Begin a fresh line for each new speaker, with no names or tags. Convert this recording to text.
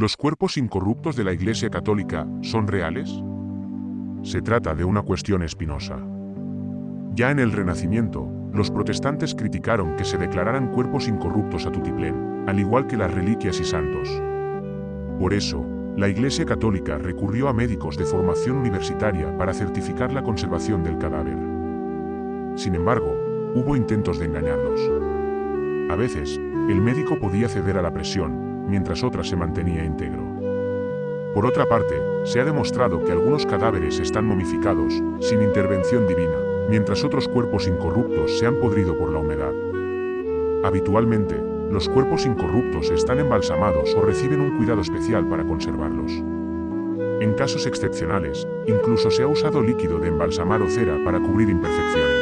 ¿Los cuerpos incorruptos de la Iglesia Católica son reales? Se trata de una cuestión espinosa. Ya en el Renacimiento, los protestantes criticaron que se declararan cuerpos incorruptos a tutiplén, al igual que las reliquias y santos. Por eso, la Iglesia Católica recurrió a médicos de formación universitaria para certificar la conservación del cadáver. Sin embargo, hubo intentos de engañarlos. A veces, el médico podía ceder a la presión, mientras otra se mantenía íntegro. Por otra parte, se ha demostrado que algunos cadáveres están momificados, sin intervención divina, mientras otros cuerpos incorruptos se han podrido por la humedad. Habitualmente, los cuerpos incorruptos están embalsamados o reciben un cuidado especial para conservarlos. En casos excepcionales, incluso se ha usado líquido de embalsamar o cera para cubrir imperfecciones.